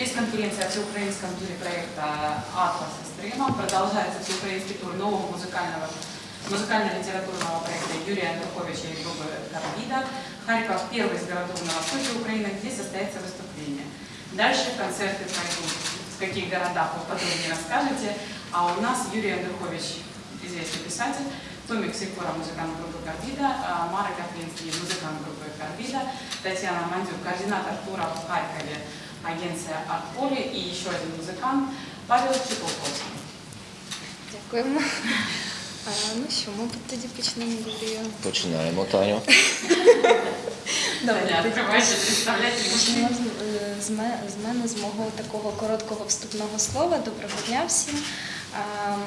Пресс-конференция о всеукраинском туре проекта «Атлас Эстрема». Продолжается всеукраинский тур нового музыкального музыкально-литературного проекта Юрия Андруховича и группы «Карбида». Харьков – первый из городов на востоке Украины, где состоится выступление. Дальше концерты пройдут. В каких городах вы подробнее расскажете. А у нас Юрий Андрухович, известный писатель, Томик Сикора, музыкант группы «Карбида», а Мара Каплинский, музыкант группы «Карбида», Татьяна Мандюк, координатор тура в Харькове, агенция «Артполе» и еще один музыкант Павел Чепуховский. Дякуємо. А, ну що, ми тоді почнемо говорити. Починаємо, Таню. Добре, представляйте. з, е, з ме- з мене, з мого такого короткого вступного слова. Доброго дня всім.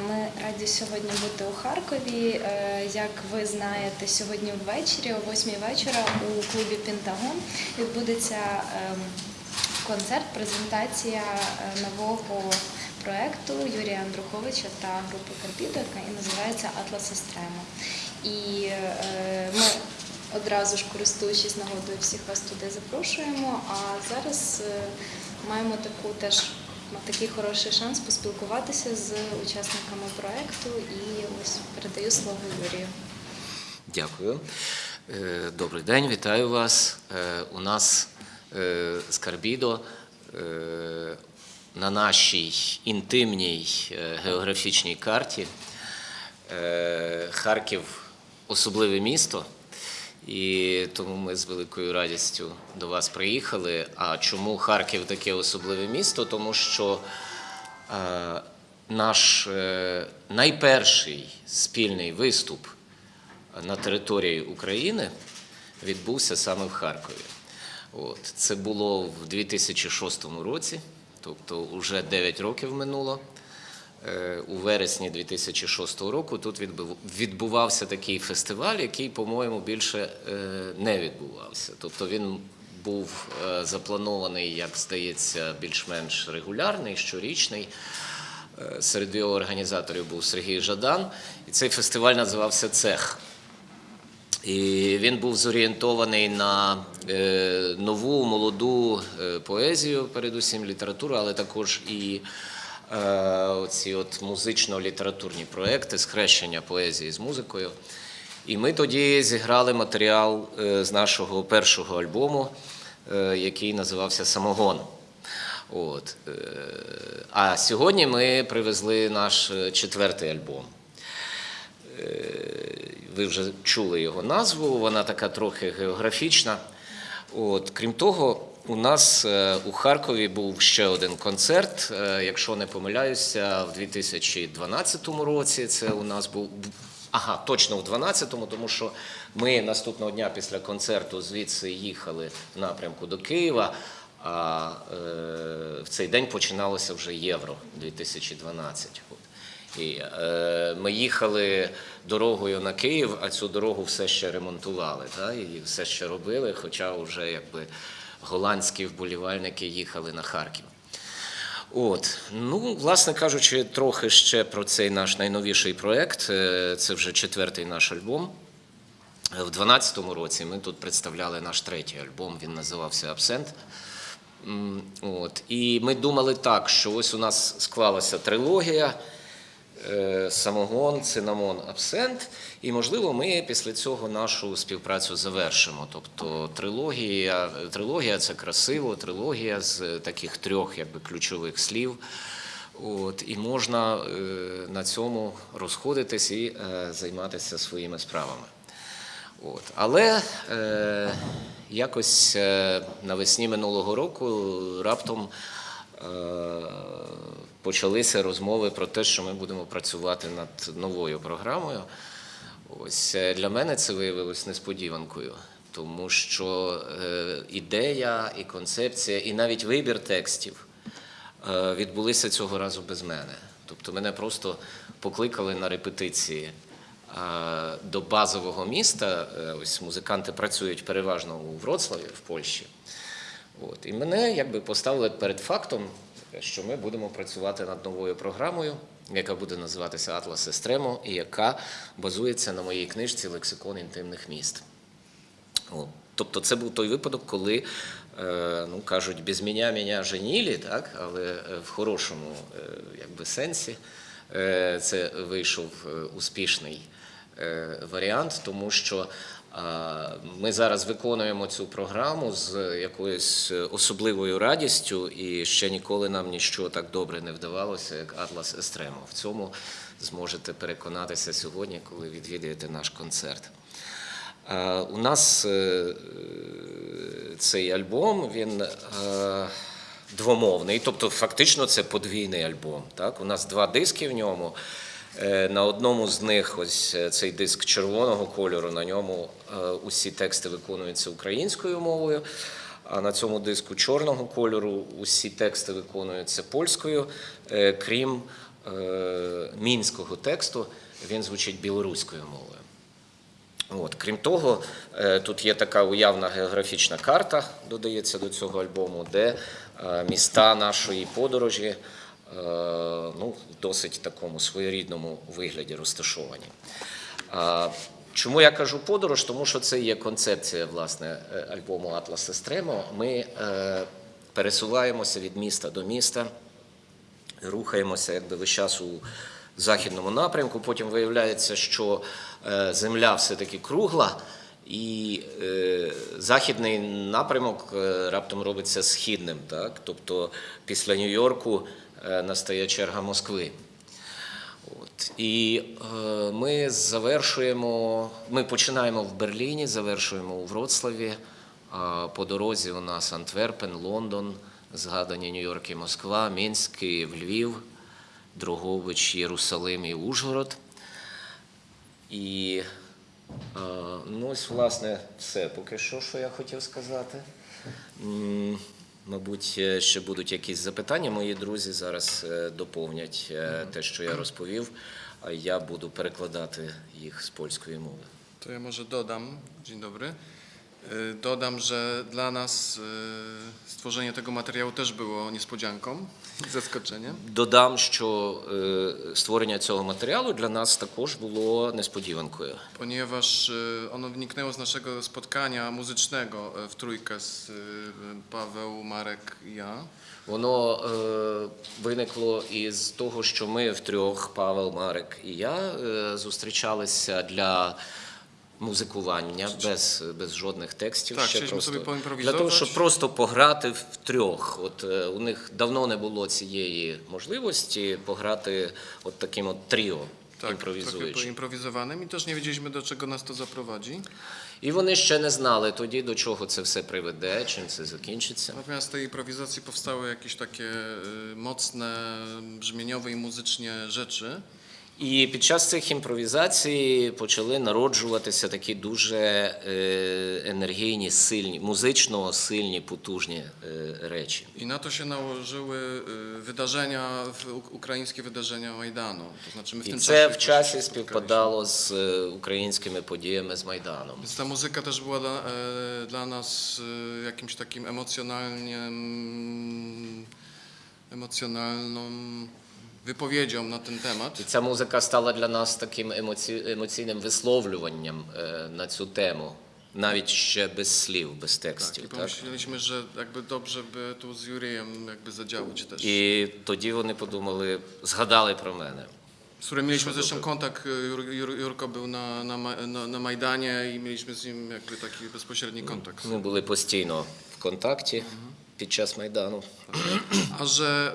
Ми раді сьогодні бути у Харкові. Е, Як ви знаєте, сьогодні ввечері, о 8 вечора, у клубі Пентагон відбудеться ем, концерт, презентація е, нового проекту Юрія Андруховича та групи Карбідо, яка і називається Атлас Естремо. І е, ми одразу ж користуючись нагодою, всіх вас туди запрошуємо. А зараз е, маємо таку теж такий хороший шанс поспілкуватися з учасниками проекту. І ось передаю слово Юрію. Дякую. Добрий день, вітаю вас. У нас е, з Карбідо е, на нашій інтимній е, географічній карті Харків особливе місто. І тому ми з великою радістю до вас приїхали. А чому Харків таке особливе місто? Тому що наш найперший спільний виступ на території України відбувся саме в Харкові. От. Це було в 2006 році, тобто вже 9 років минуло. Е, У вересні 2006 року тут відбув- відбувався такий фестиваль, який, по-моєму, більше е, не відбувався. Тобто він був е, запланований, як здається, більш-менш регулярний, щорічний. Серед його організаторів був Сергій Жадан, і цей фестиваль називався Цех. І він був зорієнтований на е, нову молоду е, поезію, передусім літературу, але також і е, оці от музично-літературні проекти, схрещення поезії з музикою. І ми тоді зіграли матеріал з нашого першого альбому, який називався Самогон. От. А сьогодні ми привезли наш четвертий альбом. Ви вже чули його назву, вона така трохи географічна. От, крім того, у нас е, у Харкові був ще один концерт, е, якщо не помиляюся, в 2012 році. Це у нас був. Ага, точно в 12-му, тому що ми наступного дня після концерту звідси їхали в напрямку до Києва. А е, в цей день починалося вже Євро 2012. І е, ми їхали дорогою на Київ, а цю дорогу все ще ремонтували, та, і все ще робили, хоча вже якби голландські вболівальники їхали на Харків. От, ну, власне кажучи, трохи ще про цей наш найновіший проект. Е, Це вже четвертий наш альбом. В 2012 році ми тут представляли наш третій альбом, він називався Абсент. От. І ми думали так, що ось у нас склалася трилогія. Е, Самогон, цинамон, абсент. І, можливо, ми після цього нашу співпрацю завершимо. Тобто трилогія, трилогія це красиво, трилогія з таких трьох якби, ключових слів. От, і можна е, на цьому розходитись і е, займатися своїми справами. От. Але е, якось навесні минулого року раптом е, почалися розмови про те, що ми будемо працювати над новою програмою. Ось е, для мене це виявилось несподіванкою, тому що е, ідея і концепція, і навіть вибір текстів е, відбулися цього разу без мене. Тобто мене просто покликали на репетиції до базового міста. Ось музиканти працюють переважно у Вроцлаві в Польщі. От. І мене якби поставили перед фактом, що ми будемо працювати над новою програмою, яка буде називатися Атлас Естремо, і яка базується на моїй книжці Лексикон інтимних міст. О, Тобто це був той випадок, коли е, ну кажуть, без мене мене женілі, так, але е, в хорошому е, якби, сенсі це вийшов успішний варіант, тому що ми зараз виконуємо цю програму з якоюсь особливою радістю, і ще ніколи нам ніщо так добре не вдавалося, як Атлас Естремо. В цьому зможете переконатися сьогодні, коли відвідаєте наш концерт. У нас е, цей альбом він е, двомовний, тобто фактично це подвійний альбом. Так? У нас два диски в ньому. Е, На одному з них ось е, цей диск червоного кольору, на ньому е, усі тексти виконуються українською мовою. А на цьому диску чорного кольору усі тексти виконуються польською, крім мінського тексту, він звучить білоруською мовою. От. Крім того, тут є така уявна географічна карта, додається до цього альбому, де міста нашої подорожі ну, в досить такому своєрідному вигляді розташовані. Чому я кажу подорож? Тому що це є концепція власне е, альбому Атлас Естремо. Ми е, пересуваємося від міста до міста, рухаємося якби весь час у західному напрямку. Потім виявляється, що е, земля все-таки кругла, і е, західний напрямок е, раптом робиться східним. Так? Тобто після Нью-Йорку е, настає черга Москви. От. І е, ми завершуємо, ми починаємо в Берліні, завершуємо у Вроцлаві. А по дорозі у нас Антверпен, Лондон, згадані Нью-Йорк і Москва, Мінськ, Київ, Львів, Дрогович, Єрусалим і Ужгород. І е, ну, ось, власне, все поки що, що я хотів сказати. Мабуть, е, ще будуть якісь запитання. Мої друзі зараз е, доповнять е, те, що я розповів, а я буду перекладати їх з польської мови. То я може додам. dzień dobry, dodam, że dla nas stworzenie tego materiału też było niespodzianką i zaskoczeniem. Додам, що е, створення цього матеріалу для нас також було несподіванкою. ponieważ ono wyniknęło z naszego spotkania muzycznego w trójkę z Paweł, Marek i ja. Воно е, виникло із того, що ми втрьох, Павел, Марек і я, е, зустрічалися для музикування без, без жодних текстів. Так, ще просто, sobie для того, щоб просто пограти втрьох. От е, у них давно не було цієї можливості пограти от таким от тріо, імпровізуючи. poimprowizowanym i też nie wiedzieliśmy, do czego nas to zaprowadzi. І вони ще не знали тоді, до чого це все приведе, чим це закінчиться. Natomiast z tej improwizacji powstały jakieś takie mocne, brzmieniowe i muzycznie rzeczy. І під час цих імпровізацій почали народжуватися такі дуже е, енергійні, сильні, музично сильні, потужні е, речі. Się nałożyły y, wydarzenia, w- u- ukraińskie wydarzenia Majdanu. To znaczy my w І це в часі співпадало з е, українськими подіями з Майданом. Więc ta muzyka też była dla, e, dla nas e, jakimś mm, wypowiedzią na ten temat. І ця музика стала для нас таким емоці... емоційним висловлюванням е, на цю тему, навіть ще без слів, без Tak, текстів. Так? pomyśleliśmy, że jakby dobrze by tu z Juriem jakby zadziałać też. І тоді вони подумали, згадали про мене. Z którym mieliśmy zresztą kontakt, e, Jur, Jur, Jurko był na, na, na, na Majdanie i mieliśmy z nim jakby taki bezpośredni kontakt. Ми були постійно в контакті під час Майдану. A że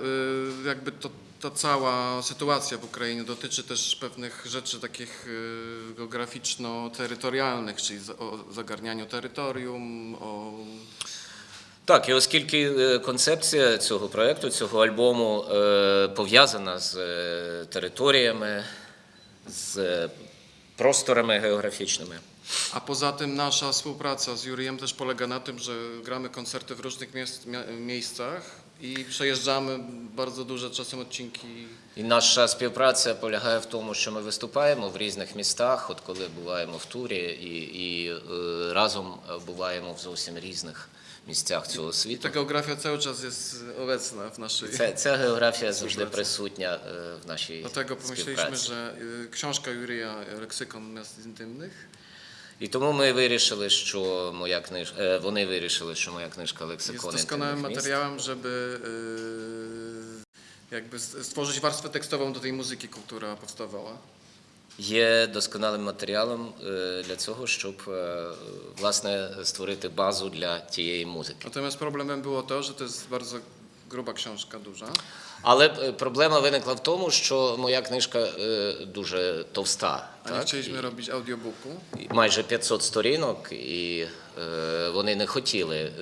jakby to, ta cała sytuacja w Ukrainie dotyczy też pewnych rzeczy takich y, geograficzno-terytorialnych, czyli za- o zagarnianiu terytorium, o Так, і оскільки е, концепція цього проєкту, цього альбому е, пов'язана з е, територіями, з е, просторами географічними. A poza tym nasza współpraca z Jurijem też polega na tym, że gramy koncerty w różnych miejsc, mia- miejscach i przejeżdżamy bardzo duże czasem odcinki. І наша співпраця полягає в тому, що ми виступаємо в різних містах, от коли буваємо в турі, і, і е, разом буваємо в зовсім різних місцях цього світу. ta geografia cały czas jest obecna w naszej. Ця, ця географія завжди присутня е, в нашій Dlatego pomyśleliśmy, співпраці. że y, książka Jurija Leksykon Miast Intymnych І тому ми wyrішили, що моя книжка, вони вирішили, що моя книжка лексикон міст materiałem, żeby jakby stworzyć warstwę tekstową do tej muzyki, która powstawała. є досконалим матеріалом е, для цього, щоб е, власне створити базу для тієї музики. Natomiast problemem było to, że to jest bardzo gruba książka, duża. Але е, проблема виникла в тому, що моя книжка е, дуже товста. Nie Так? chcieliśmy audiobooku. І Майже 500 сторінок, і е, вони не хотіли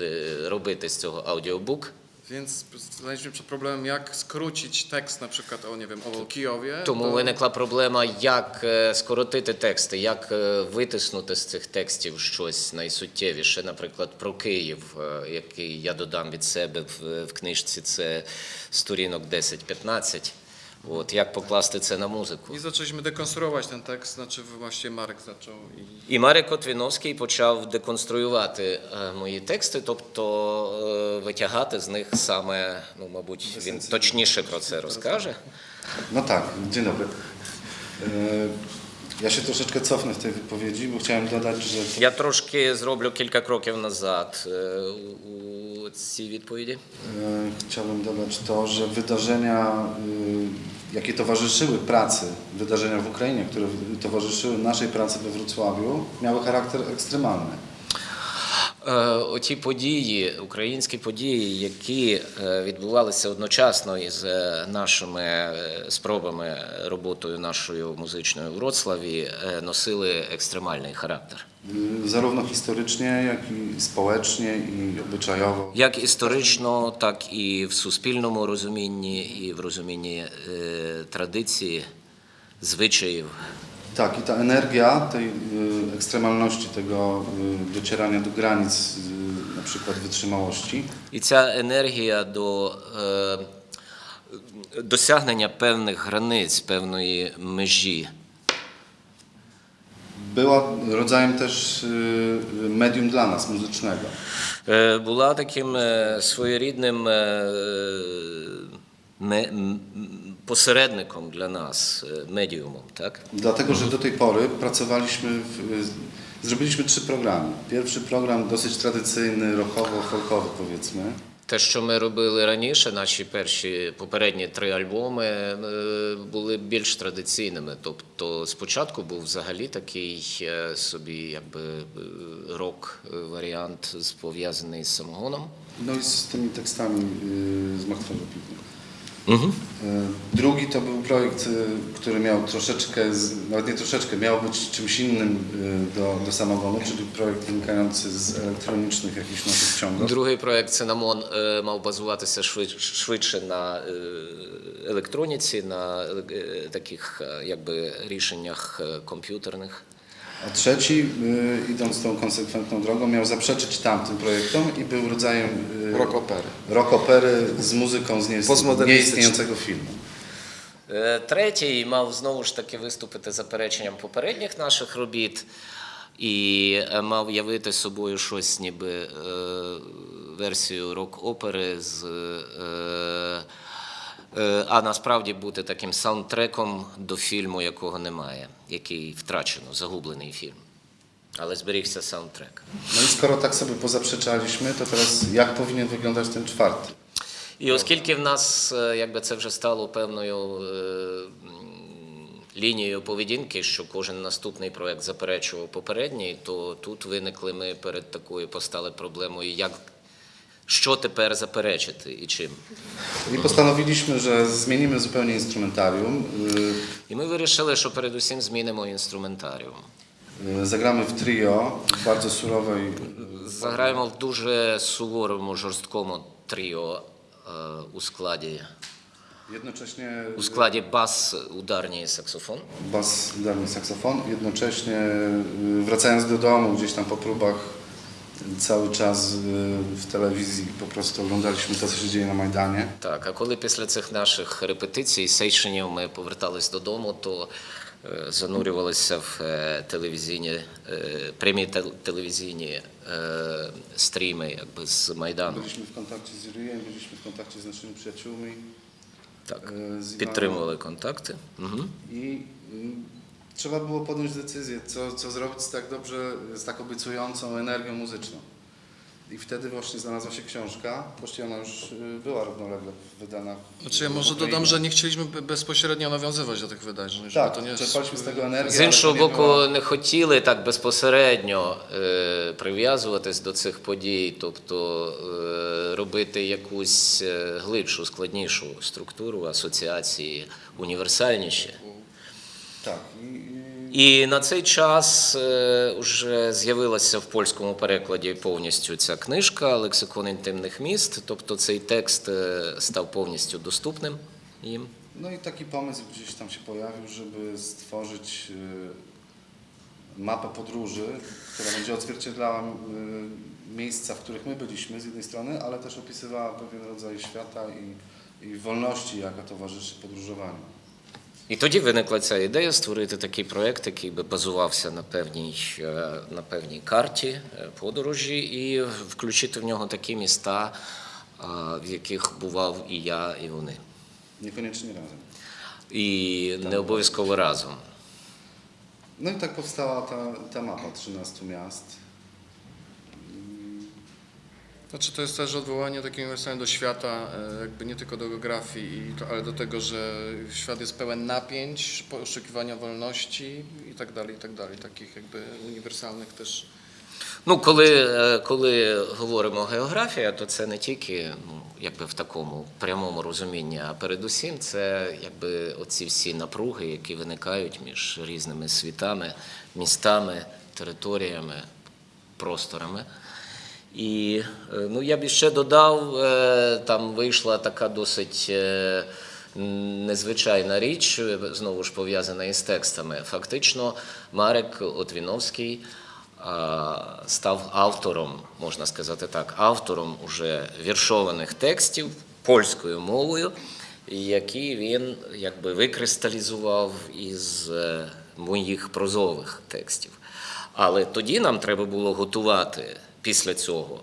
робити з цього аудіобук. Więc znaleźliśmy przed problemem, jak skrócić tekst na przykład o, nie wiem, o Kijowie. Тому do- виникла проблема, як е, скоротити тексти, як е, витиснути з цих текстів щось найсуттєвіше, наприклад, про Київ, е, який я додам від себе в, в книжці, це сторінок 10-15. От як покласти це на музику? I zaczęliśmy dekonstruować ten tekst, znaczy właściwie Marek zaczął i І Марик Котвіновський почав деконструювати е, мої тексти, тобто е, витягати з них саме, ну, мабуть, він точніше про це розкаже. No tak, dzień dobry. E, Ja się troszeczkę cofnę w tej wypowiedzi, bo chciałem dodać, że Я трошки зроблю кілька кроків назад е, у, у цій відповіді. e, chciałbym dodać to, że wydarzenia, e, jakie towarzyszyły pracy, wydarzenia w Ukrainie, które towarzyszyły naszej pracy we Wrocławiu, miały charakter ekstremalny. Е, Оті події, українські події, які е, відбувалися одночасно із е, нашими спробами роботою нашою музичною в Вроцлаві, носили екстремальний характер. E, Zarówno historycznie, jak i społecznie i obyczajowo. Як історично, так і в суспільному розумінні, і в розумінні е, традиції, звичаїв. Tak, i ta energia tej y, ekstremalności, tego y, docierania do granic, y, na przykład wytrzymałości, І ця енергія до е, досягнення певних границь, певної межі, Była rodzajem też y, medium dla nas, muzycznego. е, була таким е, своєрідним е, ме- м- посередником для нас, е, медіумом. Так? Dlatego, że do tej pory pracowaliśmy, w, y, zrobiliśmy trzy programy. Pierwszy program dosyć tradycyjny, rockowo-folkowy powiedzmy. Те, що ми робили раніше, наші перші попередні три альбоми е, були більш традиційними. Тобто спочатку був взагалі такий е, собі якби е, рок-варіант пов'язаний з самогоном. Ну і з тими текстами з Martwego Piwnia. Угу. Y, Drugi to był projekt, y, który miał troszeczkę, z- nawet nie troszeczkę, miał być czymś innym y, do, do samogonu, czyli projekt wynikający z elektronicznych jakichś naszych ściągów. Другий проект Цинамон е, мав базуватися швид- швидше на е, електроніці, на е, таких е, якби рішеннях е, комп'ютерних. A trzeci, y, idąc tą konsekwentną drogą, miał zaprzeczyć tamtym projektom i był rodzajem y, Rock opery. rock opery z muzyką z nieist- Postmodernistyczną. nieistniejącego filmu. Е, Третій мав знову ж таки виступити запереченням попередніх наших робіт і е, мав явити собою щось, ніби е, версію рок-опери з. Е, а насправді бути таким саундтреком до фільму, якого немає, який втрачено, загублений фільм. Але зберігся саундтрек. No i skoro tak sobie pozaprzeczaliśmy, to teraz jak powinien wyglądać ten czwarty? І оскільки в нас е, якби це вже стало певною е, лінією поведінки, що кожен наступний проект заперечував попередній, то тут виникли ми перед такою постали проблемою, як що тепер заперечити і чим. I postanowiliśmy, że zmienimy zupełnie instrumentarium. y, І ми вирішили, що передусім змінимо інструментаріум. y, Zagramy w trio w bardzo surowej, Заграємо в дуже суворому, жорсткому тріо е, у складі, jednocześnie у складі бас, ударні і саксофон. bas, udarny saksofon, jednocześnie y, wracając do domu gdzieś tam po próbach cały czas w telewizji po prostu oglądaliśmy to, co się dzieje na Majdanie. Так, а коли після цих наших репетицій, сейшенів ми повертались додому, то е, занурювалися в е, телевізійні, е, прямі телевізійні стріми якби, з Майдану. Byliśmy w kontakcie z Ryjem, byliśmy w kontakcie z naszymi przyjaciółmi. Так, підтримували контакти. Угу. Y, Trzeba było podjąć decyzję, co, co zrobić z tak dobrze, z tak obiecującą energią muzyczną. I wtedy właśnie znalazła się książka, właściwie ona już y, była równolegle wydana. w- Znaczy ja w może Ukrainie. dodam, że nie chcieliśmy be- bezpośrednio nawiązywać do tych wydarzeń. żeby Tak, to nie czerpaliśmy z tego energię. З ale іншого to nie боку, było- не хотіли так безпосередньо е, прив'язуватись до цих подій, тобто е, робити якусь е, глибшу, складнішу структуру асоціації, універсальніші. Tak. I, i І на цей час е, вже з'явилася в польському перекладі повністю ця книжка Лексикон інтимних міст, тобто цей текст е, став повністю доступним їм. No i taki pomysł gdzieś tam się pojawił, żeby stworzyć y, mapę podróży, która będzie odzwierciedlała y, miejsca, w których my byliśmy z jednej strony, ale też opisywała pewien rodzaj świata i, i wolności, jaka towarzyszy podróżowaniu. І тоді виникла ця ідея створити такий проєкт, який би базувався на певній, е, на певній карті е, подорожі, і включити в нього такі міста, в яких бував і я, і вони. Niekoniecznie razem. І не обов'язково разом. No i tak powstała ta, ta mapa 13 miast. Znaczy to jest też odwołanie takim uniwersalnym do świata, e, jakby nie tylko do geografii, ale do tego, że świat jest pełen napięć, poszukiwania wolności i tak dalej, i tak dalej. Takich jakby uniwersalnych też Ну, коли, е, коли говоримо географія, то це не тільки ну, якби в такому прямому розумінні, а передусім це якби оці всі напруги, які виникають між різними світами, містами, територіями, просторами. І е, ну, я б ще додав, е, там вийшла така досить е, незвичайна річ, знову ж пов'язана із текстами. Фактично, Марек Отвіновський став автором, можна сказати так, автором уже віршованих текстів польською мовою, які він якби викристалізував із моїх прозових текстів. Але тоді нам треба було готувати після цього,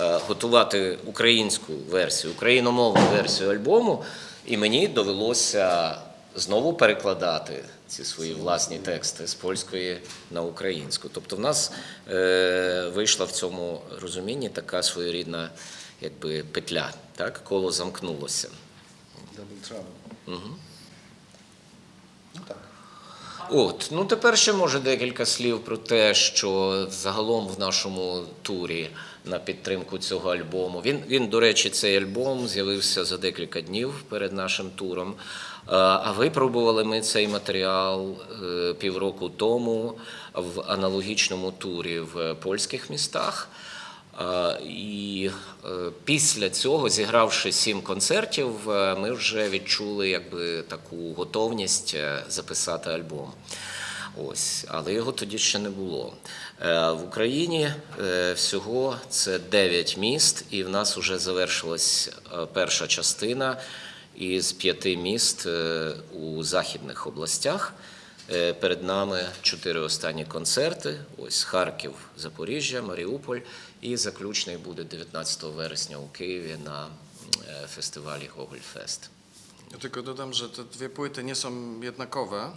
е, готувати українську версію, україномовну версію альбому, і мені довелося знову перекладати ці свої власні тексти з польської на українську. Тобто в нас е, вийшла в цьому розумінні така своєрідна якби, петля, так? коло замкнулося. Double Trouble. Угу. No tak. От, ну тепер ще може декілька слів про те, що загалом в нашому турі на підтримку цього альбому. Він, він до речі, цей альбом з'явився за декілька днів перед нашим туром. А, випробували ми цей матеріал е, півроку тому в аналогічному турі в польських містах. І е, після цього, зігравши сім концертів, е, ми вже відчули якби таку готовність е, записати альбом. Ось, але його тоді ще не було. В Україні всього це 9 міст, і в нас вже завершилась перша частина із п'яти міст у західних областях. Е, Перед нами чотири останні концерти: ось Харків, Запоріжжя, Маріуполь. І заключний буде 19 вересня у Києві на фестивалі Гогольфест. Ja tylko dodam, że te dwie płyty nie są jednakowe.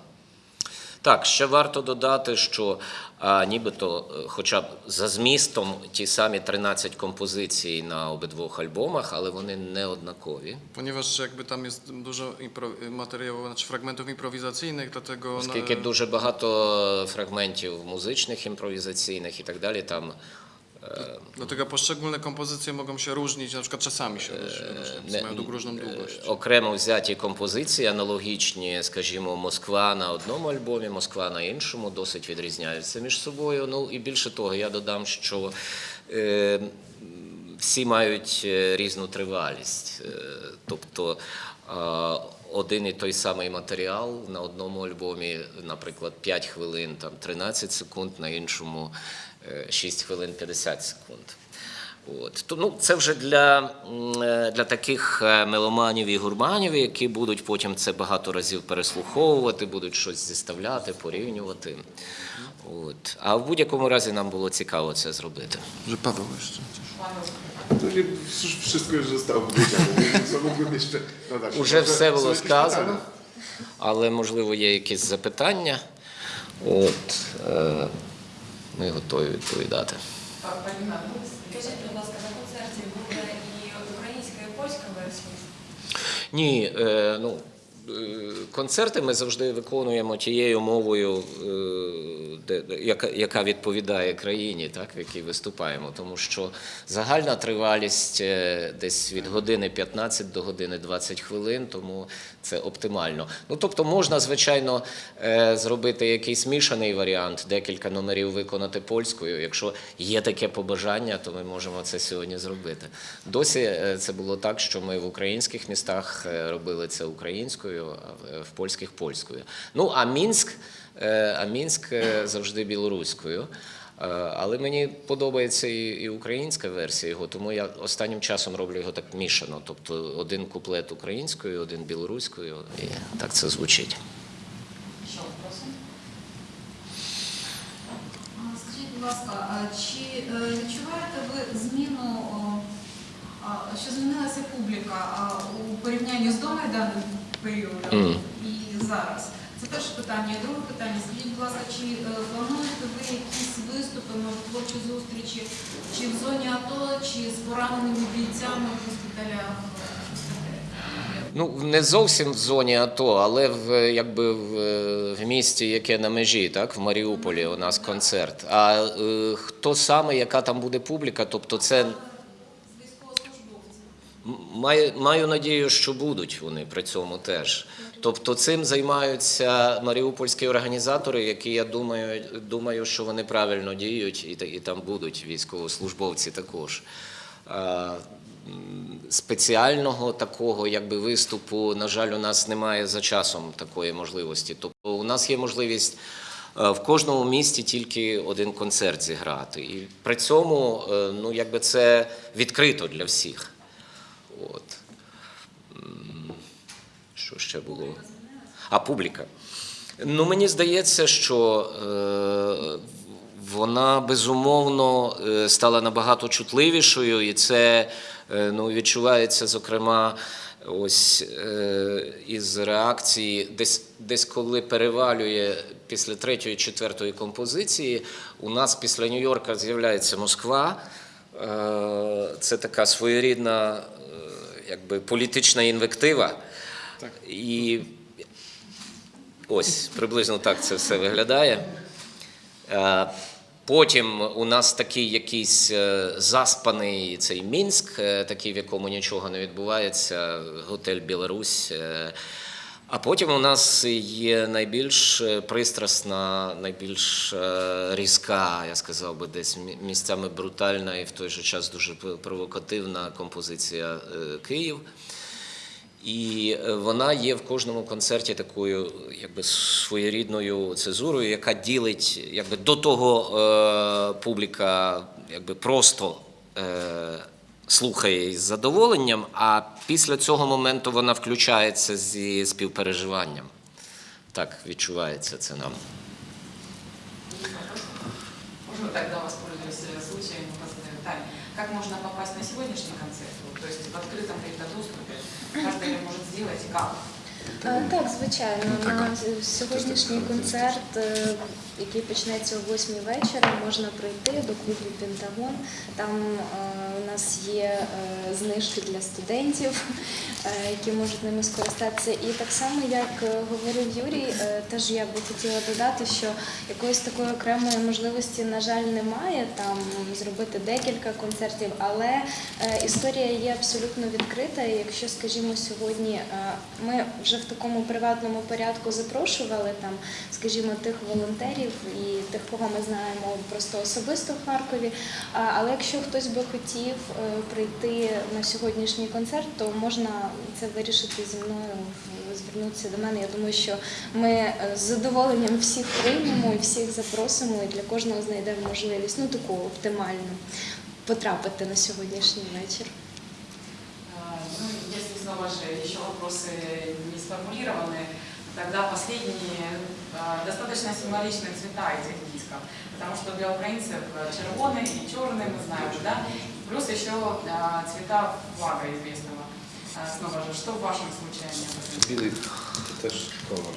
Так, ще варто додати, що а, нібито, е, хоча б за змістом ті самі 13 композицій на обидвох альбомах, але вони не однакові. Ponieważ jakby tam jest dużo impro- значить znaczy fragmentów improwizacyjnych, dlatego no, Оскільки дуже багато фрагментів музичних, імпровізаційних і так далі, там е, dlatego poszczególne kompozycje mogą się różnić, na przykład czasami się różnią, mają różną długość. окремо взяті композиції, аналогічні, скажімо, Москва на одному альбомі, Москва на іншому, досить відрізняються між собою. Ну і більше того, я додам, що е, всі мають е, різну тривалість. Е, тобто один і той самий матеріал на одному альбомі, наприклад, 5 хвилин, там 13 секунд, на іншому 6 хвилин 50 секунд. От. То, ну, це вже для, е, для таких е, меломанів і гурманів, які будуть потім це багато разів переслуховувати, будуть щось зіставляти, порівнювати. От. А в будь-якому разі нам було цікаво це зробити. To nie, już wszystko już zostało powiedziane, co mógłbym jeszcze dodać? Уже все було сказано, але можливо є якісь запитання. От, е, ми готові відповідати. Ну, Скажіть, будь ласка, на концерті буде і українська, і польська версія? Ні, е, ну, е, концерти ми завжди виконуємо тією мовою, е, яка, відповідає країні, так, в якій виступаємо. Тому що загальна тривалість десь від години 15 до години 20 хвилин, тому це оптимально. Ну, тобто можна, звичайно, е, зробити якийсь мішаний варіант, декілька номерів виконати польською. Якщо є таке побажання, то ми можемо це сьогодні зробити. Досі е, це було так, що ми в українських містах е, робили це українською, а в- польських польською. Ну а Мінськ, а Мінськ завжди білоруською. Е, Але мені подобається і, українська версія його, тому я останнім часом роблю його так мішано. Тобто один куплет українською, один білоруською, і так це звучить. Еще вопросы? Скажіть, будь ласка, чи е, відчуваєте ви зміну, що змінилася публіка у порівнянні з домайданним періодом і зараз? Це перше питання. І друге питання. Скажіть, будь ласка, чи е, плануєте ви якісь виступи, може, творчі зустрічі, чи в зоні АТО, чи з пораненими бійцями в госпіталях? Ну, не зовсім в зоні АТО, але в якби в, е, в місті, яке на межі, так, в Маріуполі у нас концерт. А е, хто саме, яка там буде публіка, тобто це Маю, маю надію, що будуть вони при цьому теж. Тобто цим займаються маріупольські організатори, які я думаю, думаю, що вони правильно діють, і, і там будуть військовослужбовці також. А, Спеціального такого якби виступу, на жаль, у нас немає за часом такої можливості. Тобто у нас є можливість е, в кожному місті тільки один концерт зіграти. І при цьому е, ну, якби це відкрито для всіх. От. Що ще було? А публіка. Ну, мені здається, що е, вона безумовно е, стала набагато чутливішою, і це е, ну, відчувається, зокрема, ось із реакції, десь, десь коли перевалює після третьої, четвертої композиції, у нас після Нью-Йорка з'являється Москва. Це така своєрідна якби, політична інвектива. Так. І ось приблизно так це все виглядає. Е, Потім у нас такий якийсь е, заспаний цей Мінськ, е, такий, в якому нічого не відбувається, готель Білорусь. А потім у нас є найбільш пристрасна, найбільш різка, я сказав би, десь місцями брутальна і в той же час дуже провокативна композиція Київ. І е, вона є в кожному концерті такою, якби своєрідною цезурою, яка ділить, якби до того е, публіка якби просто е, слухає із задоволенням, а після цього моменту вона включається зі співпереживанням. Так відчувається це нам. Можно тогда воспользуюсь э, случаем как можно попасть на сегодняшний концерт? То в открытом каком-то доступе. Каждый може может сделать и как? Так, звичайно, на сьогоднішній концерт, е, який почнеться о 8 вечора, можна прийти до клубу Пентагон. Там е, у нас є е, знижки для студентів, е, які можуть ними скористатися. І так само, як говорив Юрій, теж я би хотіла додати, що якоїсь такої окремої можливості, на жаль, немає там зробити декілька концертів, але історія є абсолютно відкрита. Якщо, скажімо, сьогодні ми вже в такому приватному порядку запрошували там, скажімо, тих волонтерів і тих, кого ми знаємо просто особисто в Харкові. Але якщо хтось би хотів е, прийти на сьогоднішній концерт, то можна це вирішити зі мною, звернутися до мене. Я думаю, що ми е, з задоволенням всіх приймемо і всіх запросимо, і для кожного знайдемо можливість, ну таку оптимальну, потрапити на сьогоднішній вечір. А, Ну, снова же еще вопросы не сформулированы, тогда последние а, достаточно символичные цвета этих дисков, потому что для украинцев э, червоный и черный, мы знаем же, да, плюс еще а, цвета флага известного. А, Снова же, что в вашем случае они обозначают? Білий це теж колор.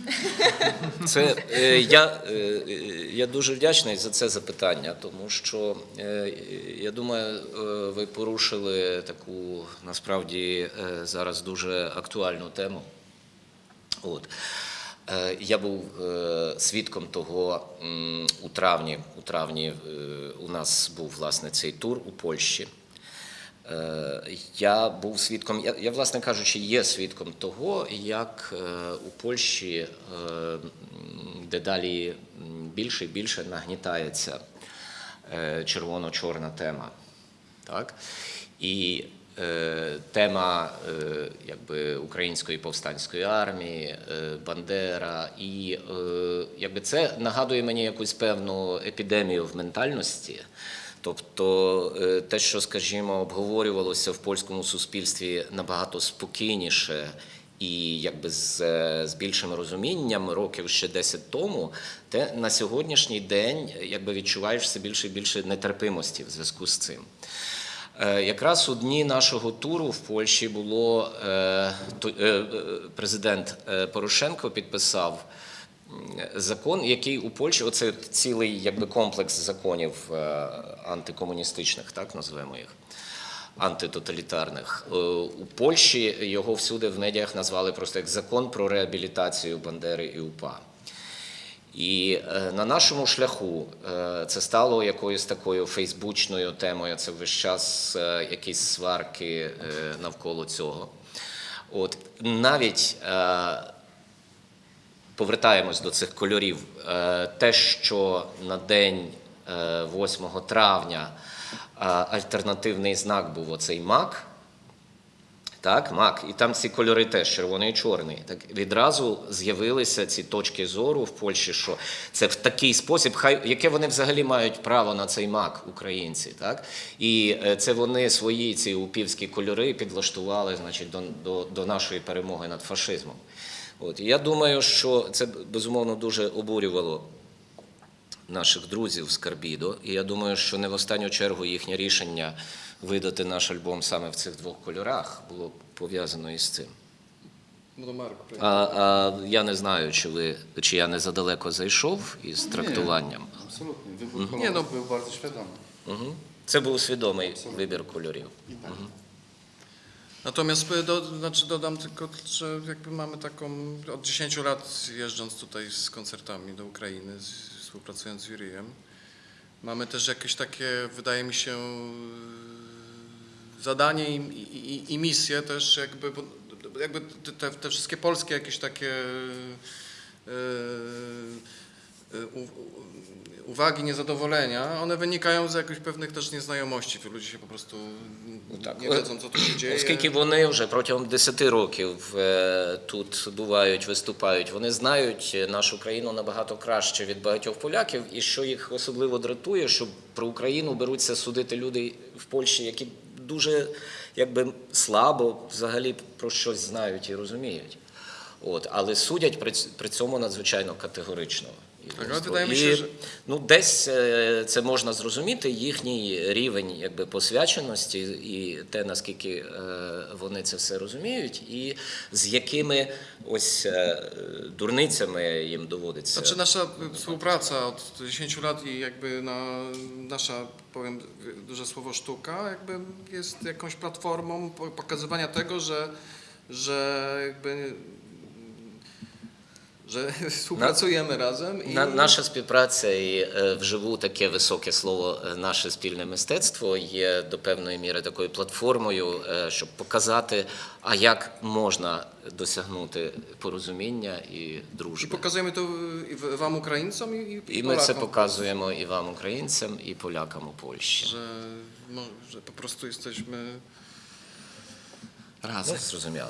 Це е, я, е, е, я дуже вдячний за це запитання, тому що е, я думаю, е, ви порушили таку насправді е, зараз дуже актуальну тему. От. Е, Я був е, свідком того у травні. У травні е, у нас був власне цей тур у Польщі. Я був свідком, я, я, власне кажучи, є свідком того, як у Польщі дедалі більше і більше нагнітається червоно-чорна тема. Так? І тема е, якби, української повстанської армії, е, Бандера, і е, якби це нагадує мені якусь певну епідемію в ментальності. Тобто е, те, що, скажімо, обговорювалося в польському суспільстві набагато спокійніше і якби з, е, з більшим розумінням років ще 10 тому, те на сьогоднішній день якби відчуваєш все більше і більше нетерпимості в зв'язку з цим. Е, Якраз у дні нашого туру в Польщі було е, е, президент Порошенко підписав закон, який у Польщі, оце цілий якби комплекс законів антикомуністичних, так назвемо їх. Антитоталітарних у Польщі його всюди в медіях назвали просто як закон про реабілітацію Бандери і УПА. І е, на нашому шляху е, це стало якоюсь такою фейсбучною темою. Це весь час е, якісь сварки навколо цього. От навіть повертаємось до цих кольорів. Те, що на день е, 8 травня альтернативний знак був оцей мак. Так, мак, і там ці кольори теж червоний і чорний. Так відразу з'явилися ці точки зору в Польщі, що це в такий спосіб, хай яке вони взагалі мають право на цей мак, українці, так і е, це вони свої ці упівські кольори підлаштували, значить, до, до, до нашої перемоги над фашизмом. От я думаю, що це безумовно дуже обурювало наших друзів з Карбідо. І я думаю, що не в останню чергу їхнє рішення видати наш альбом саме в цих двох кольорах було пов'язано із цим. Ну, А, а я не знаю, чи ви чи я не задалеко зайшов із трактуванням. Absolutnie. Wybór kolorów Nie, no. był bardzo świadomy. Угу. Це був свідомий вибір кольорів. Natomiast e, do, znaczy dodam tylko, że jakby mamy taką, od 10 lat jeżdżąc tutaj z koncertami do Ukrainy, współpracując z Jurijem, mamy też jakieś takie, wydaje mi się, e, zadanie i, i, i misję też jakby, jakby te, te wszystkie polskie jakieś takie e, e, uwagi, niezadowolenia, one wynikają z jakichś pewnych też nieznajomości. Ludzie się po prostu tak. nie wiedzą, co tu się dzieje. Оскільки вони вже протягом 10 років е, тут бувають, виступають, вони знають нашу країну набагато краще від багатьох поляків, і що їх особливо дратує, що про Україну беруться судити люди в Польщі, які дуже якби слабо взагалі про щось знають і розуміють. От, але судять при, цьому надзвичайно категорично. І що- ну, десь е, це можна зрозуміти, їхній рівень якби, посвяченості і те, наскільки е, вони це все розуміють, і з якими ось е, дурницями їм доводиться. Znaczy nasza współpraca od 10 lat i jakby na, nasza, powiem duże słowo sztuka, jakby jest jakąś platformą po- pokazywania tego, że, że jakby że współpracujemy razem i На, наша співпраця і вживу таке високе слово наше спільне мистецтво є до певної міри такою платформою, щоб показати, а як можна досягнути порозуміння і і дружби. pokazujemy to i w- wam Ukraińcom i, i І ми це показуємо і вам, українцям, і полякам у Польщі. że, no, że po prostu jesteśmy Ну, зрозуміло.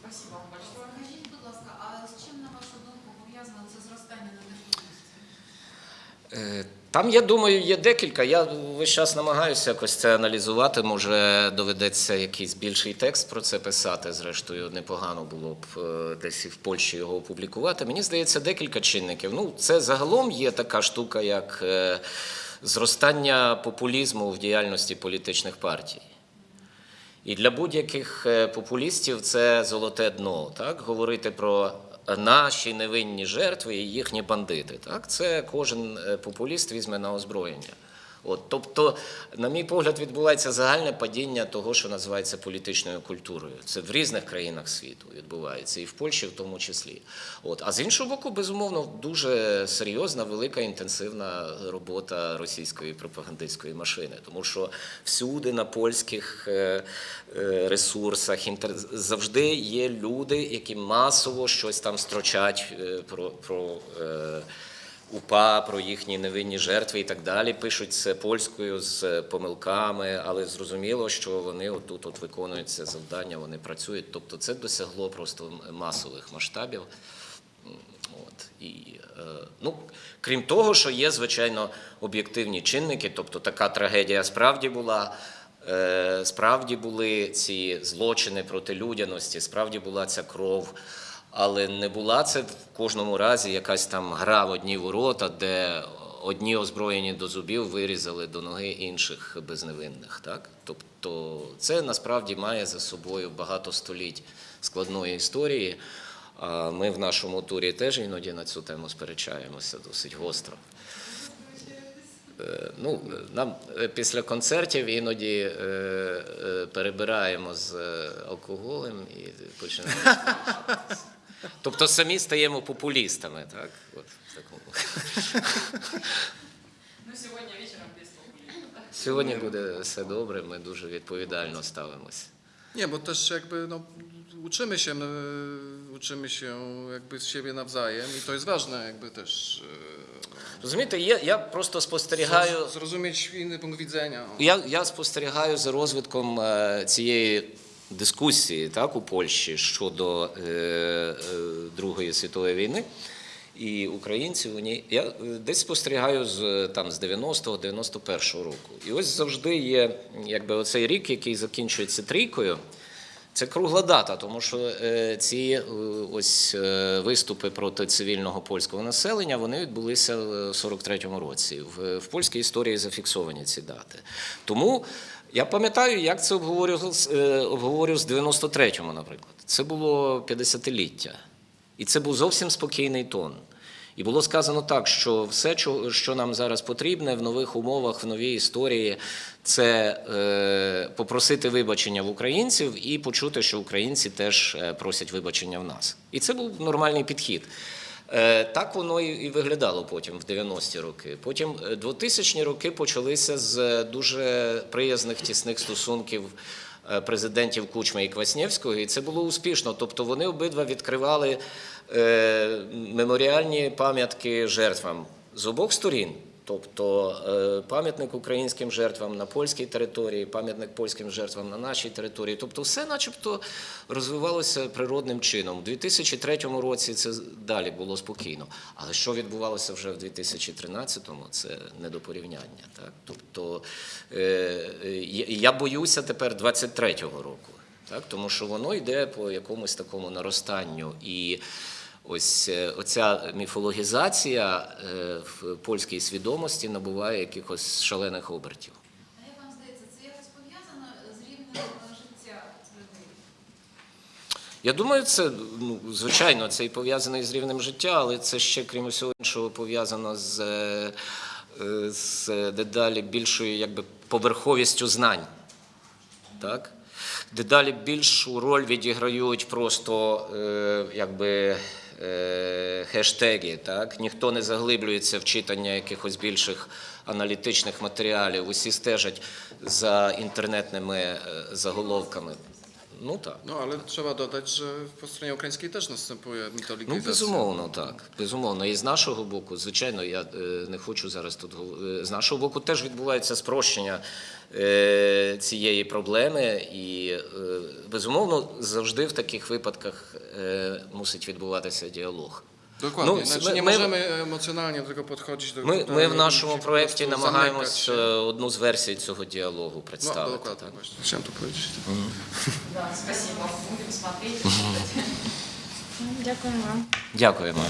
Спасибо вам большое. Скажіть, будь ласка, а з чим, на вашу думку, пов'язано це зростання ненависті? Е, Там, я думаю, є декілька. Я весь час намагаюся якось це аналізувати. Може, доведеться якийсь більший текст про це писати. Зрештою, непогано було б е, десь і в Польщі його опублікувати. Мені здається, декілька чинників. Ну, це загалом є така штука, як е, зростання популізму в діяльності політичних партій. І для будь-яких е, популістів це золоте дно. Так? Говорити про наші невинні жертви і їхні бандити. Так? Це кожен е, популіст візьме на озброєння. От, тобто, на мій погляд, відбувається загальне падіння того, що називається політичною культурою. Це в різних країнах світу відбувається, і в Польщі в тому числі. От. А з іншого боку, безумовно, дуже серйозна, велика, інтенсивна робота російської пропагандистської машини, тому що всюди на польських е, е, ресурсах завжди є люди, які масово щось там строчать е, про. про УПА, про їхні невинні жертви і так далі. Пишуть це польською з помилками, але зрозуміло, що вони отут от виконують це завдання, вони працюють. Тобто це досягло просто масових масштабів. От. І, е, ну, крім того, що є, звичайно, об'єктивні чинники, тобто така трагедія справді була. Е, Справді були ці злочини проти людяності, справді була ця кров. Але не була це в кожному разі якась там гра в одні ворота, де одні озброєні до зубів вирізали до ноги інших безневинних. Так? Тобто це насправді має за собою багато століть складної історії. Ми в нашому турі теж іноді на цю тему сперечаємося досить гостро. Е, Ну, нам е, після концертів іноді е, перебираємо з алкоголем і починаємо. Тобто самі стаємо популістами, так? От, в такому. Ну, сегодня вечером без популизма. да? Сьогодні буде все добре, ми дуже відповідально ставимося. Nie, bo też jakby no, uczymy się, my, uczymy się jakby z siebie nawzajem i to jest ważne jakby też Розумієте, я, я просто спостерігаю. zroz- zrozumieć inny punkt widzenia. Я, я спостерігаю за розвитком е, цієї дискусії так, у Польщі щодо е, е, Другої світової війни. І українців у ній. Я е, десь спостерігаю з, з 90-го, 91-го року. І ось завжди є якби, оцей рік, який закінчується трійкою. Це кругла дата, тому що ці ось виступи проти цивільного польського населення вони відбулися в 43-му році. В польській історії зафіксовані ці дати. Тому я пам'ятаю, як це обговорював, е, обговорював з 93-му, наприклад. Це було 50-ліття. І це був зовсім спокійний тон. І було сказано так, що все, що нам зараз потрібне в нових умовах, в новій історії, це е, попросити вибачення в українців і почути, що українці теж е, просять вибачення в нас. І це був нормальний підхід. Е, Так воно і виглядало потім в 90-ті роки. Потім е, 2000-ні роки почалися з дуже приязних тісних стосунків е, президентів Кучми і Кваснєвського, і це було успішно. Тобто вони обидва відкривали е, меморіальні пам'ятки жертвам з обох сторін. Тобто е, пам'ятник українським жертвам на польській території, пам'ятник польським жертвам на нашій території. Тобто, все, начебто, розвивалося природним чином. У 2003 році це далі було спокійно. Але що відбувалося вже в 2013-му, це не до порівняння. Так? Тобто е, я боюся тепер 23-го року, так? тому що воно йде по якомусь такому наростанню. І Ось е, оця міфологізація е, в польській свідомості набуває якихось шалених обертів. А як вам здається, це якось пов'язано з рівнем е, життя людей? Я думаю, це ну, звичайно це і пов'язано з рівнем життя, але це ще, крім усього іншого, пов'язано з, з дедалі більшою якби, поверховістю знань. Так? Дедалі більшу роль відіграють просто якби, хештеги. Так? Ніхто не заглиблюється в читання якихось більших аналітичних матеріалів, усі стежать за інтернетними е, заголовками. Ну так. No ale trzeba dodać, że po stronie ukraińskiej też następuje Ну, mitologizacja. безумовно, так. Безумовно. І з нашого боку, звичайно, я не хочу зараз тут гов- е, з нашого боку теж відбувається спрощення цієї проблеми, і е, безумовно завжди в таких випадках е, мусить відбуватися діалог. Dokładnie. No, znaczy, my- nie my- możemy emocjonalnie do tego podchodzić. Do, Ми, в нашому się проєкті намагаємось е, одну з версій цього діалогу No, представити. dokładnie, так. właśnie. Chciałem to powiedzieć. Да, спасибо. Будем смотреть. Дякую вам. Дякуємо.